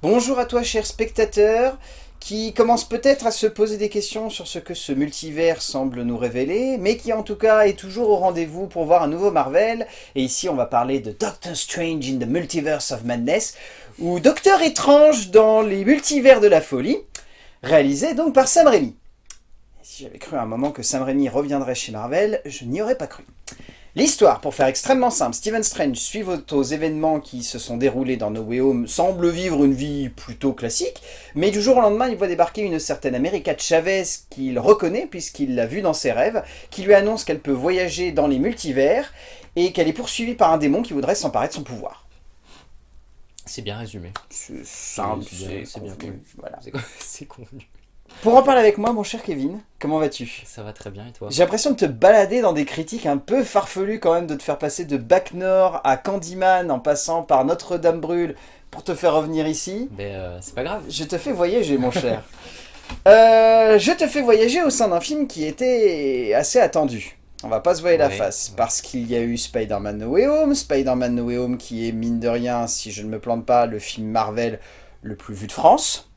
Bonjour à toi cher spectateur, qui commence peut-être à se poser des questions sur ce que ce multivers semble nous révéler, mais qui en tout cas est toujours au rendez-vous pour voir un nouveau Marvel. Et ici on va parler de Doctor Strange in the Multiverse of Madness, ou Docteur étrange dans les multivers de la folie, réalisé donc par Sam Raimi. si j'avais cru à un moment que Sam Raimi reviendrait chez Marvel, je n'y aurais pas cru. L'histoire, pour faire extrêmement simple, Stephen Strange, suivant aux événements qui se sont déroulés dans No Way Home, semble vivre une vie plutôt classique, mais du jour au lendemain, il voit débarquer une certaine America Chavez qu'il reconnaît puisqu'il l'a vue dans ses rêves, qui lui annonce qu'elle peut voyager dans les multivers et qu'elle est poursuivie par un démon qui voudrait s'emparer de son pouvoir. C'est bien résumé. C'est simple, c'est convenu. Voilà. C'est convenu. Pour en parler avec moi, mon cher Kevin, comment vas-tu? Ça va très bien, et toi? J'ai l'impression de te balader dans des critiques un peu farfelues quand même, de te faire passer de Bac Nord à Candyman en passant par Notre-Dame brûle pour te faire revenir ici. Mais euh, c'est pas grave. Je te fais voyager, mon cher. Euh, je te fais voyager au sein d'un film qui était assez attendu. On va pas se voir la face, parce qu'il y a eu Spider-Man No Way Home, Spider-Man No Way Home qui est, mine de rien, si je ne me plante pas, le film Marvel le plus vu de France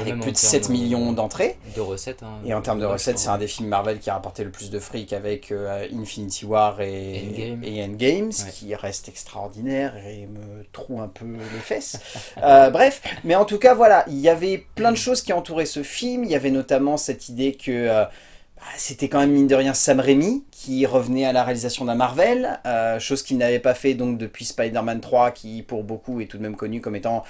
avec plus de 7 millions d'entrées. De recettes. Hein, et en termes de recettes, c'est un des films Marvel qui a rapporté le plus de fric avec euh, Infinity War et Endgame, et Endgame ce qui reste extraordinaire et me troue un peu les fesses. Euh, bref, mais en tout cas, voilà, il y avait plein de choses qui entouraient ce film. Il y avait notamment cette idée que... Euh, bah, c'était quand même mine de rien Sam Raimi qui revenait à la réalisation d'un Marvel, chose qu'il n'avait pas fait donc depuis Spider-Man 3 qui pour beaucoup est tout de même connu comme étant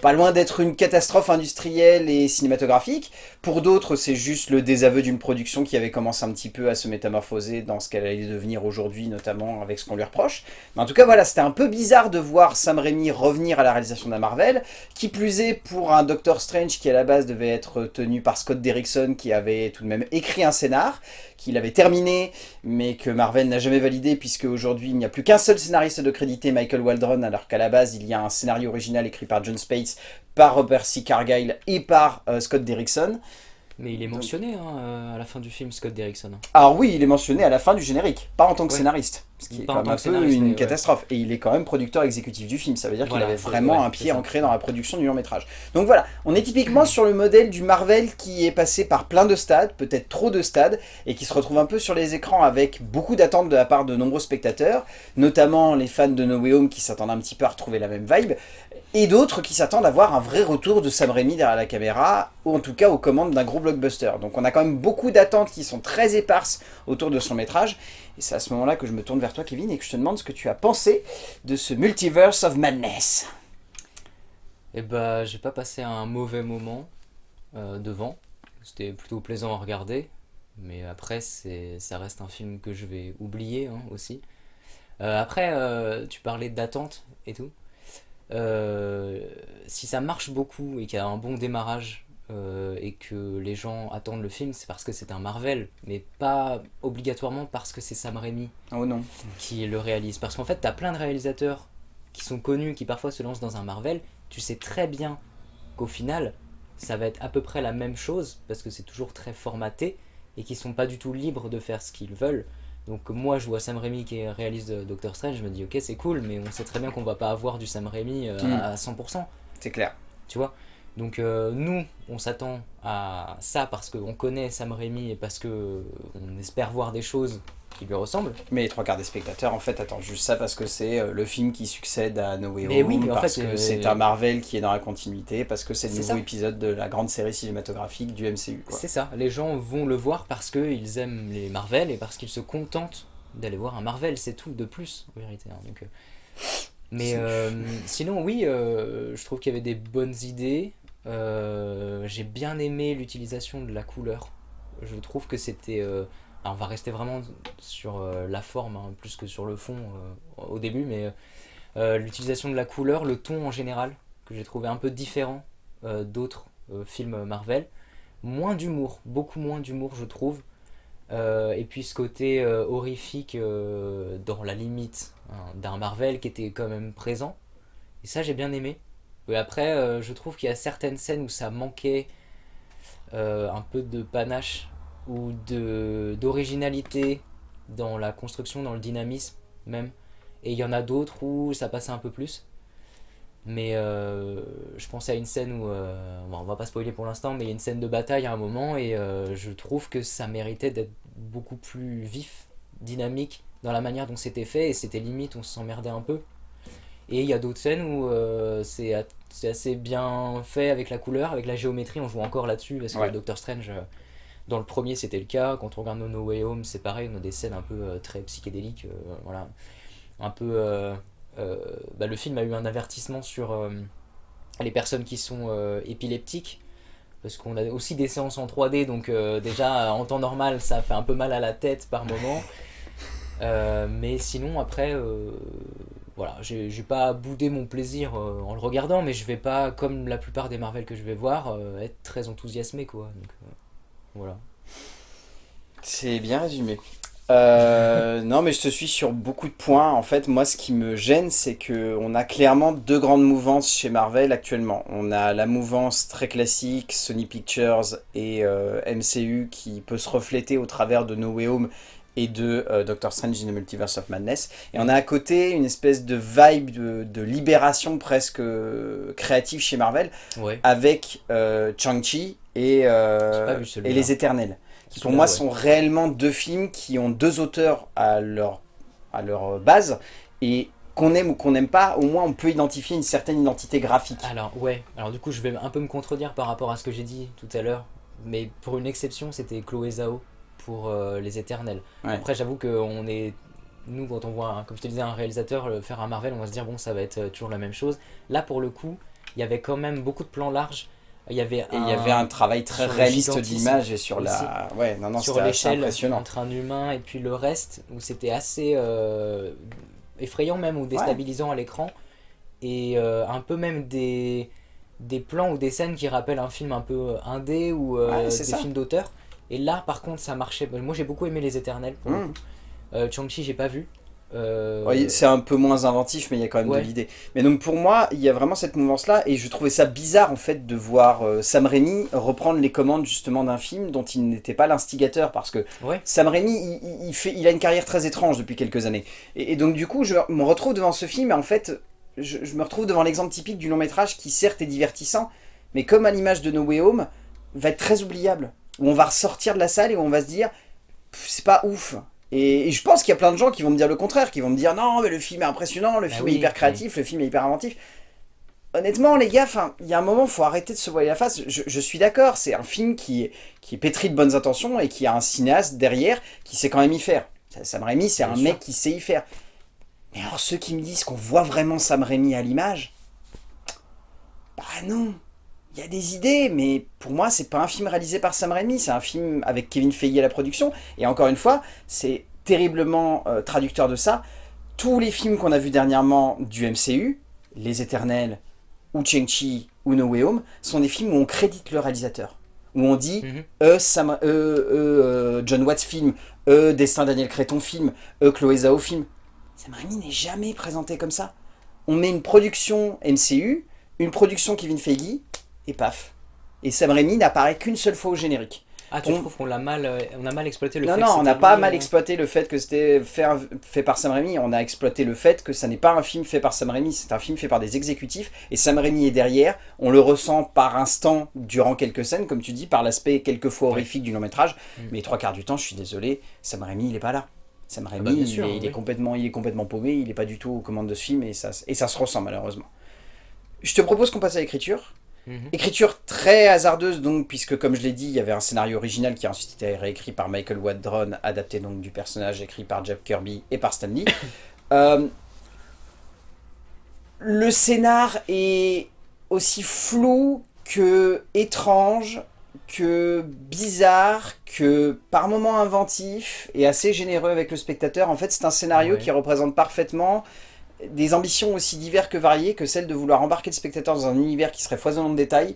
pas loin d'être une catastrophe industrielle et cinématographique. Pour d'autres, c'est juste le désaveu d'une production qui avait commencé un petit peu à se métamorphoser dans ce qu'elle allait devenir aujourd'hui, notamment avec ce qu'on lui reproche. Mais en tout cas, voilà, c'était un peu bizarre de voir Sam Raimi revenir à la réalisation d'un Marvel, qui plus est pour un Doctor Strange qui à la base devait être tenu par Scott Derrickson, qui avait tout de même écrit un scénar, qu'il avait terminé, mais que Marvel n'a jamais validé, puisque aujourd'hui il n'y a plus qu'un seul scénariste de crédité, Michael Waldron, alors qu'à la base il y a un scénario original écrit par John Spates, par Robert C. Cargyle et par euh, Scott Derrickson. Mais il est mentionné hein, euh, à la fin du film, Scott Derrickson. Alors oui, il est mentionné à la fin du générique, pas en tant que scénariste. Ce qui est quand même un peu une catastrophe. Et il est quand même producteur exécutif du film. Ça veut dire qu'il avait vraiment un pied ancré dans la production du long métrage. Donc voilà, on est typiquement sur le modèle du Marvel qui est passé par plein de stades, peut-être trop de stades, et qui se retrouve un peu sur les écrans avec beaucoup d'attentes de la part de nombreux spectateurs, notamment les fans de No Way Home qui s'attendent un petit peu à retrouver la même vibe, et d'autres qui s'attendent à voir un vrai retour de Sam Raimi derrière la caméra, ou en tout cas aux commandes d'un gros blockbuster. Donc on a quand même beaucoup d'attentes qui sont très éparses autour de son métrage, et c'est à ce moment-là que je me tourne vers toi Kevin et que je te demande ce que tu as pensé de ce Multiverse of Madness. Eh bah j'ai pas passé un mauvais moment euh, devant, c'était plutôt plaisant à regarder, mais après ça reste un film que je vais oublier hein, aussi. Euh, après, euh, tu parlais d'attente et tout. si ça marche beaucoup et qu'il y a un bon démarrage euh, et que les gens attendent le film, c'est parce que c'est un Marvel, mais pas obligatoirement parce que c'est Sam Raimi oh non. qui le réalise. Parce qu'en fait, tu as plein de réalisateurs qui sont connus, qui parfois se lancent dans un Marvel, tu sais très bien qu'au final, ça va être à peu près la même chose, parce que c'est toujours très formaté, et qui sont pas du tout libres de faire ce qu'ils veulent. Donc moi je vois Sam Raimi qui réalise Doctor Strange, je me dis ok c'est cool, mais on sait très bien qu'on va pas avoir du Sam Raimi euh, hmm. à 100%. C'est clair. Tu vois? Donc euh, nous, on s'attend à ça parce qu'on connaît Sam Raimi et parce qu'on espère voir des choses qui lui ressemblent. Mais les trois quarts des spectateurs en fait attendent juste ça parce que c'est euh, le film qui succède à No Way Home, oui, parce que euh, c'est un Marvel qui est dans la continuité, parce que c'est le nouveau épisode de la grande série cinématographique du MCU. C'est ça, les gens vont le voir parce qu'ils aiment les Marvel et parce qu'ils se contentent d'aller voir un Marvel, c'est tout de plus en vérité. Hein. Donc, mais sinon oui, je trouve qu'il y avait des bonnes idées, euh, j'ai bien aimé l'utilisation de la couleur. Je trouve que c'était... Euh, on va rester vraiment sur euh, la forme, hein, plus que sur le fond au début, mais l'utilisation de la couleur, le ton en général, que j'ai trouvé un peu différent d'autres films Marvel. Moins d'humour, beaucoup moins d'humour je trouve. et puis ce côté horrifique dans la limite hein, d'un Marvel qui était quand même présent. Et ça j'ai bien aimé après, euh, je trouve qu'il y a certaines scènes où ça manquait euh, un peu de panache ou d'originalité dans la construction, dans le dynamisme même. Et il y en a d'autres où ça passait un peu plus. Mais je pensais à une scène où, on va pas spoiler pour l'instant, mais il y a une scène de bataille à un moment et je trouve que ça méritait d'être beaucoup plus vif, dynamique dans la manière dont c'était fait et c'était limite on s'emmerdait un peu. Et il y a d'autres scènes où c'est assez bien fait avec la couleur, avec la géométrie, on joue encore là-dessus parce que Doctor Strange dans le premier, c'était le cas. Quand on regarde No Way Home, c'est pareil. On a des scènes un peu euh, très psychédéliques. Euh, voilà. Un peu. Euh, bah, le film a eu un avertissement sur les personnes qui sont épileptiques. Parce qu'on a aussi des séances en 3D. Donc, déjà, en temps normal, ça fait un peu mal à la tête par moment. mais sinon, après voilà, j'ai pas boudé mon plaisir en le regardant, mais je vais pas, comme la plupart des Marvel que je vais voir, être très enthousiasmé quoi. Donc, voilà. C'est bien résumé. Euh, non, mais je te suis sur beaucoup de points. En fait, moi, ce qui me gêne, c'est qu'on a clairement deux grandes mouvances chez Marvel actuellement. On a la mouvance très classique, Sony Pictures et euh, MCU, qui peut se refléter au travers de No Way Home et de euh, Doctor Strange in the Multiverse of Madness. Et on a à côté une espèce de vibe de, libération presque créative chez Marvel, avec Chang-Chi et, euh, et Les Éternels. Qui pour moi sont réellement deux films qui ont deux auteurs à leur, à leur base. Et qu'on aime ou qu'on n'aime pas, au moins on peut identifier une certaine identité graphique. Alors ouais, alors du coup je vais un peu me contredire par rapport à ce que j'ai dit tout à l'heure. Mais pour une exception, c'était Chloé Zhao pour euh, Les Éternels. Après j'avoue qu'on est nous, quand on voit, comme je te disais, un réalisateur faire un Marvel, on va se dire, bon, ça va être euh, toujours la même chose. Là, pour le coup, il y avait quand même beaucoup de plans larges. Il y avait un, il y avait un travail très réaliste d'image et sur la ouais non non sur l'échelle entre un humain et puis le reste où c'était assez euh, effrayant même ou déstabilisant à l'écran. Et euh, un peu même des des plans ou des scènes qui rappellent un film un peu indé ou euh, des films d'auteur et là par contre ça marchait moi j'ai beaucoup aimé les éternels pour mmh. Chang-Chi j'ai pas vu euh, c'est un peu moins inventif, mais il y a quand même de l'idée. Mais donc pour moi, il y a vraiment cette mouvance-là, et je trouvais ça bizarre en fait de voir euh, Sam Raimi reprendre les commandes justement d'un film dont il n'était pas l'instigateur, parce que Sam Raimi, il, fait, il a une carrière très étrange depuis quelques années. Et, donc du coup, je me retrouve devant ce film, et en fait, je, je me retrouve devant l'exemple typique du long métrage qui certes est divertissant, mais comme à l'image de No Way Home, va être très oubliable. Où on va ressortir de la salle et où on va se dire, c'est pas ouf. Et, je pense qu'il y a plein de gens qui vont me dire le contraire, qui vont me dire non mais le film est impressionnant, le bah film est hyper créatif, le film est hyper inventif. Honnêtement les gars, il y a un moment, faut arrêter de se voiler la face. Je, suis d'accord, c'est un film qui est, qui est pétri de bonnes intentions et qui a un cinéaste derrière qui sait quand même y faire. Sam Raimi, c'est un mec qui sait y faire. Mais alors ceux qui me disent qu'on voit vraiment Sam Raimi à l'image, bah non, il y a des idées, mais pour moi, c'est pas un film réalisé par Sam Raimi, c'est un film avec Kevin Feige à la production. Et encore une fois, c'est terriblement euh, traducteur de ça. Tous les films qu'on a vus dernièrement du MCU, Les Éternels, ou Cheng-Chi, ou No Way Home, sont des films où on crédite le réalisateur. Où on dit, mhm. euh, Sam, euh, John Watts film, euh, Destin Daniel Créton film, euh, Chloé Zhao film. Sam Raimi n'est jamais présenté comme ça. On met une production MCU, une production Kevin Feige, et paf. Et Sam Raimi n'apparaît qu'une seule fois au générique. Ah, tu trouves qu'on a mal, euh, on a mal exploité le fait que Non, non, on n'a pas mal euh, exploité le fait que c'était fait, fait par Sam Raimi. On a exploité le fait que ça n'est pas un film fait par Sam Raimi, c'est un film fait par des exécutifs. Et Sam Raimi est derrière. On le ressent par instant durant quelques scènes, comme tu dis, par l'aspect quelquefois horrifique du long métrage. Mm. Mais trois quarts du temps, je suis désolé, Sam Raimi, il n'est pas là. Sam ah bah, Raimi, il, est, complètement, il est complètement paumé, il n'est pas du tout aux commandes de ce film et ça, et ça se ressent malheureusement. Je te propose qu'on passe à l'écriture. Mhm. Écriture très hasardeuse donc, puisque comme je l'ai dit, il y avait un scénario original qui a ensuite été réécrit par Michael Wadron, adapté donc du personnage écrit par Jeff Kirby et par Stanley. Euh, le scénar est aussi flou que étrange, que bizarre, que par moments inventif et assez généreux avec le spectateur. En fait, c'est un scénario qui représente parfaitement des ambitions aussi diverses que variées que celle de vouloir embarquer le spectateur dans un univers qui serait foisonnant de détails,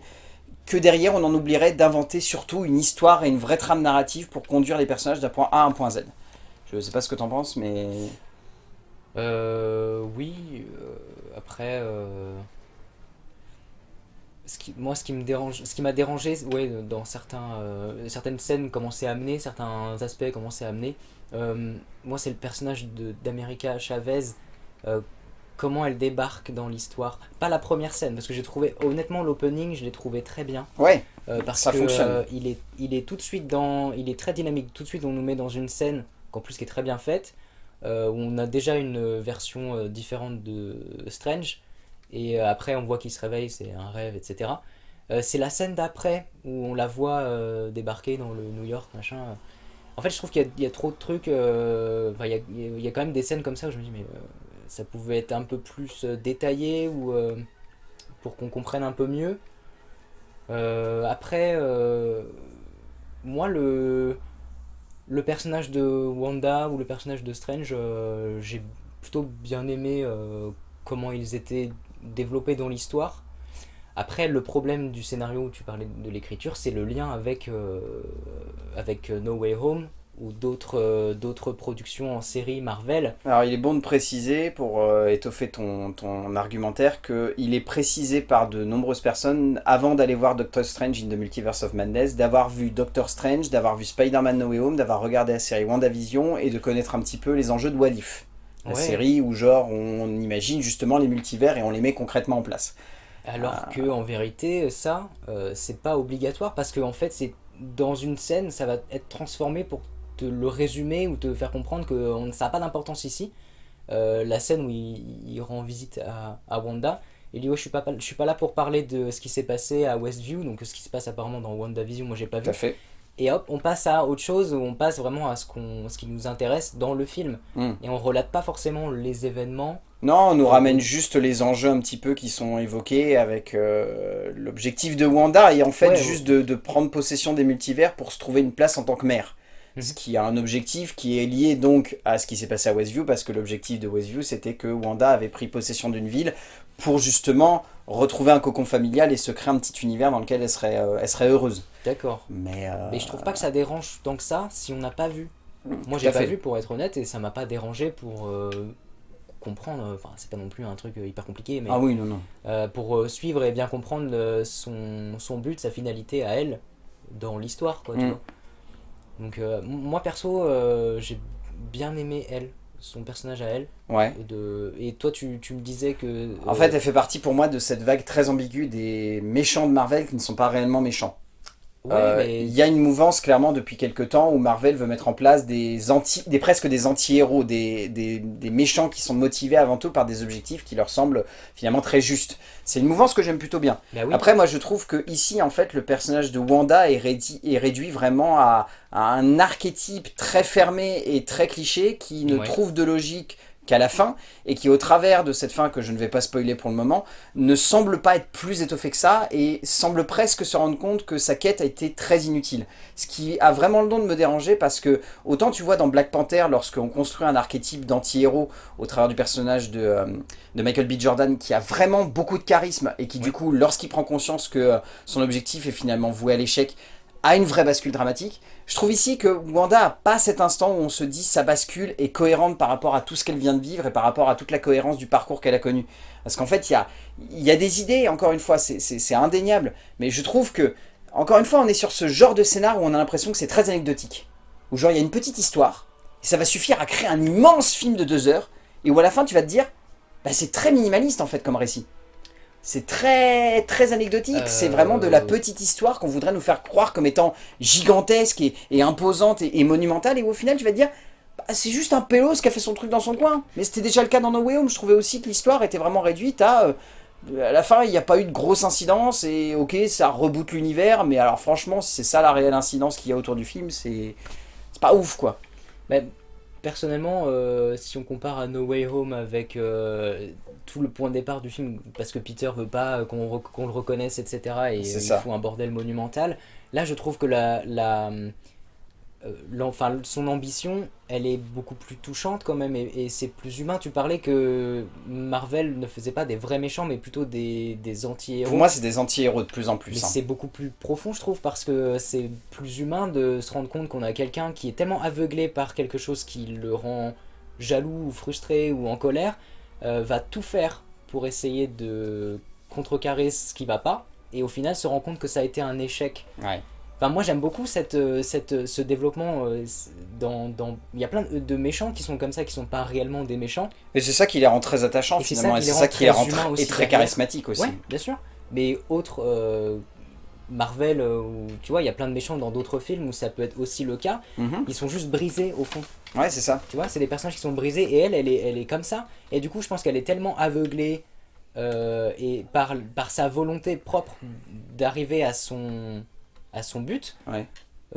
que derrière on en oublierait d'inventer surtout une histoire et une vraie trame narrative pour conduire les personnages d'un point A à un point Z. Je sais pas ce que tu en penses, mais... Euh, oui, euh, après... Euh, moi, ce qui me dérange, m'a dérangé, ouais, dans certains, certaines scènes, comment c'est amené, certains aspects, comment c'est amené, moi, c'est le personnage d'America Chavez, euh, comment elle débarque dans l'histoire. Pas la première scène, parce que j'ai trouvé, honnêtement, l'opening, je l'ai trouvé très bien. Ouais, Euh, parce Ça que fonctionne. euh, il, est, il est tout de suite dans... Il est très dynamique. Tout de suite, on nous met dans une scène, qu'en plus qui est très bien faite, où on a déjà une version différente de Strange. Et après, on voit qu'il se réveille, c'est un rêve, etc. Euh, c'est la scène d'après, où on la voit euh, débarquer dans le New York, machin. En fait, je trouve qu'il y, a- il y a trop de trucs... euh, il, y a, il y a quand même des scènes comme ça où je me dis, mais ça pouvait être un peu plus euh, détaillé, ou... euh, pour qu'on comprenne un peu mieux. Euh, après, moi, le, le personnage de Wanda ou le personnage de Strange, j'ai plutôt bien aimé comment ils étaient développés dans l'histoire. Après, le problème du scénario où tu parlais de l'écriture, c'est le lien avec, avec No Way Home ou d'autres euh, d'autres productions en série Marvel. Alors il est bon de préciser, pour euh, étoffer ton, ton argumentaire, qu'il est précisé par de nombreuses personnes, avant d'aller voir Doctor Strange in the Multiverse of Madness, d'avoir vu Doctor Strange, d'avoir vu Spider-Man No Way Home, d'avoir regardé la série WandaVision, et de connaître un petit peu les enjeux de What If. La Ouais. série où genre on imagine justement les multivers et on les met concrètement en place. Alors Ah. que en vérité, ça, euh, c'est pas obligatoire parce que en fait, c'est dans une scène, ça va être transformé pour te le résumer ou te faire comprendre que ça n'a pas d'importance ici. Euh, la scène où il, il rend visite à, à Wanda, il dit ouais, je suis pas je suis pas là pour parler de ce qui s'est passé à Westview, donc ce qui se passe apparemment dans WandaVision, moi j'ai pas vu. fait. Et hop, on passe à autre chose, où on passe vraiment à ce, qu'on, ce qui nous intéresse dans le film. Mm. Et on relate pas forcément les événements. Non, on nous ramène juste les enjeux un petit peu qui sont évoqués avec euh, l'objectif de Wanda et en fait Ouais, juste de, de prendre possession des multivers pour se trouver une place en tant que mère. Mhm. Ce qui a un objectif qui est lié donc à ce qui s'est passé à Westview parce que l'objectif de Westview c'était que Wanda avait pris possession d'une ville pour justement retrouver un cocon familial et se créer un petit univers dans lequel elle serait, euh, elle serait heureuse. D'accord. Mais, euh, Mais je trouve pas que ça dérange tant que ça si on n'a pas vu. Moi j'ai pas fait. vu pour être honnête et ça m'a pas dérangé pour euh, comprendre, enfin c'est pas non plus un truc hyper compliqué, mais Ah oui, non, non. euh, pour suivre et bien comprendre son, son but, sa finalité à elle dans l'histoire quoi, tu Mm. vois. Donc euh, moi perso euh, j'ai bien aimé elle, son personnage à elle. Ouais. Et, de... et toi tu, tu me disais que... En euh, fait, elle fait partie pour moi de cette vague très ambiguë des méchants de Marvel qui ne sont pas réellement méchants. Ouais, Euh, mais- Il y a une mouvance clairement depuis quelques temps où Marvel veut mettre en place des, anti, des presque des anti-héros, des, des, des méchants qui sont motivés avant tout par des objectifs qui leur semblent finalement très justes. C'est une mouvance que j'aime plutôt bien. bah oui. Après, moi je trouve que ici, en fait, le personnage de Wanda est, réduit vraiment à, à un archétype très fermé et très cliché qui ne Ouais. trouve de logique qu'à la fin et qui, au travers de cette fin que je ne vais pas spoiler pour le moment, ne semble pas être plus étoffé que ça et semble presque se rendre compte que sa quête a été très inutile. Ce qui a vraiment le don de me déranger parce que, autant tu vois dans Black Panther, lorsqu'on construit un archétype d'anti-héros au travers du personnage de, euh, de Michael B. Jordan qui a vraiment beaucoup de charisme et qui, du coup, lorsqu'il prend conscience que euh, son objectif est finalement voué à l'échec, a une vraie bascule dramatique. Je trouve ici que Wanda a pas cet instant où on se dit sa bascule est cohérente par rapport à tout ce qu'elle vient de vivre et par rapport à toute la cohérence du parcours qu'elle a connu. Parce qu'en fait, il y a, y a des idées, encore une fois, c'est indéniable. Mais je trouve que, encore une fois, on est sur ce genre de scénar où on a l'impression que c'est très anecdotique. Où genre, il y a une petite histoire, et ça va suffire à créer un immense film de deux heures, et où à la fin, tu vas te dire, bah, c'est très minimaliste en fait comme récit. C'est très très anecdotique, Euh, c'est vraiment de la petite histoire qu'on voudrait nous faire croire comme étant gigantesque et, et imposante et, et monumentale, et au final tu vas te dire, bah, c'est juste un pélos qui a fait son truc dans son coin. Mais c'était déjà le cas dans No Way Home, je trouvais aussi que l'histoire était vraiment réduite à... euh, à la fin, il n'y a pas eu de grosse incidence, et ok, ça reboot l'univers, mais alors franchement, si c'est ça la réelle incidence qu'il y a autour du film, c'est c'est pas ouf quoi. Bah, personnellement, euh, si on compare à No Way Home avec euh, tout le point de départ du film, parce que Peter veut pas qu'on re- qu'on le reconnaisse, etc., et il ça. fout un bordel monumental, là je trouve que la, la, euh, l'enfin, son ambition, elle est beaucoup plus touchante quand même, et, et c'est plus humain. Tu parlais que Marvel ne faisait pas des vrais méchants, mais plutôt des, des anti-héros. Pour moi, c'est des anti-héros de plus en plus. Hein. c'est beaucoup plus profond, je trouve, parce que c'est plus humain de se rendre compte qu'on a quelqu'un qui est tellement aveuglé par quelque chose qui le rend jaloux ou frustré ou en colère, euh, va tout faire pour essayer de contrecarrer ce qui va pas, et au final se rend compte que ça a été un échec. Ouais. Enfin, moi j'aime beaucoup cette, cette, ce développement. dans, dans... Il y a plein de méchants qui sont comme ça, qui sont pas réellement des méchants. Et c'est ça qui les rend très attachants finalement. Et c'est ça qui les rend très, et très charismatiques aussi. Ouais, bien sûr. Mais autres Marvel, euh, tu vois, il y a plein de méchants dans d'autres films où ça peut être aussi le cas. Mhm. Ils sont juste brisés au fond. Ouais, c'est ça. Tu vois, c'est des personnages qui sont brisés et elle, elle est, elle est comme ça. Et du coup, je pense qu'elle est tellement aveuglée euh, et par, par sa volonté propre d'arriver à son, à son but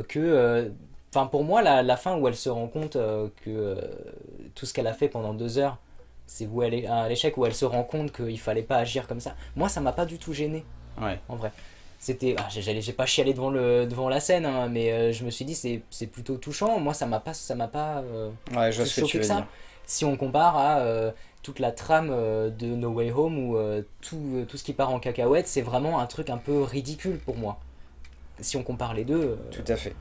que. Euh, enfin, pour moi, la, la, fin où elle se rend compte que tout ce qu'elle a fait pendant deux heures, c'est où elle est à l'échec, où elle se rend compte qu'il fallait pas agir comme ça. Moi, ça m'a pas du tout gêné. Ouais. En vrai c'était ah, j'ai pas chialé devant le devant la scène hein, mais euh, je me suis dit c'est plutôt touchant moi ça m'a pas ça m'a pas euh, ouais, je ce que, tu veux ça dire. si on compare à euh, toute la trame de No Way Home où tout, tout ce qui part en cacahuète c'est vraiment un truc un peu ridicule pour moi si on compare les deux tout à fait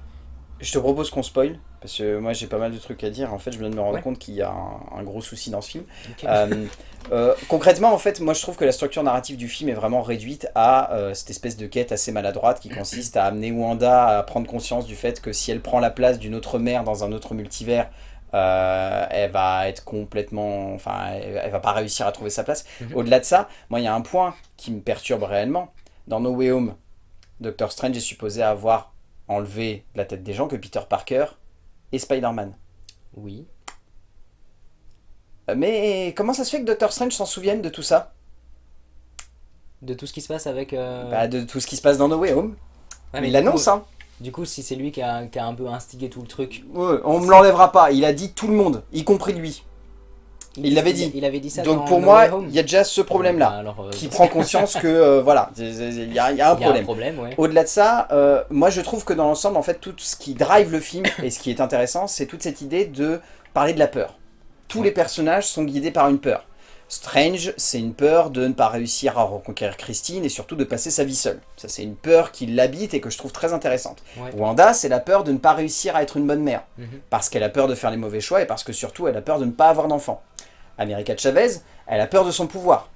je te propose qu'on spoil, parce que moi j'ai pas mal de trucs à dire. En fait, je viens de me rendre compte qu'il y a un, gros souci dans ce film. Euh, euh, concrètement, en fait, moi je trouve que la structure narrative du film est vraiment réduite à euh, cette espèce de quête assez maladroite qui consiste à amener Wanda à prendre conscience du fait que si elle prend la place d'une autre mère dans un autre multivers, elle va être complètement... Enfin, elle, va pas réussir à trouver sa place. Mhm. Au-delà de ça, moi il y a un point qui me perturbe réellement. Dans No Way Home, Doctor Strange est supposé avoir enlever la tête des gens que Peter Parker et Spider-Man. Oui. Euh, mais comment ça se fait que Doctor Strange s'en souvienne de tout ça? De tout ce qui se passe avec... Euh, bah, de tout ce qui se passe dans No Way Home. mais il l'annonce, hein. Du coup, si c'est lui qui a, qui a, un peu instigé tout le truc... Ouais, on me l'enlèvera pas. Il a dit tout le monde, y compris lui. Il l'avait dit. Il avait dit ça Donc pour moi, il y a déjà ce problème-là, euh, qui prend conscience que euh, voilà, il y, a un problème. Au-delà de ça, euh, moi je trouve que dans l'ensemble, en fait, tout ce qui drive le film et ce qui est intéressant, c'est toute cette idée de parler de la peur. Tous les personnages sont guidés par une peur. Strange, c'est une peur de ne pas réussir à reconquérir Christine et surtout de passer sa vie seule. Ça, c'est une peur qui l'habite et que je trouve très intéressante. Wanda, c'est la peur de ne pas réussir à être une bonne mère. Mhm. Parce qu'elle a peur de faire les mauvais choix et parce que surtout, elle a peur de ne pas avoir d'enfant. America Chavez, elle a peur de son pouvoir.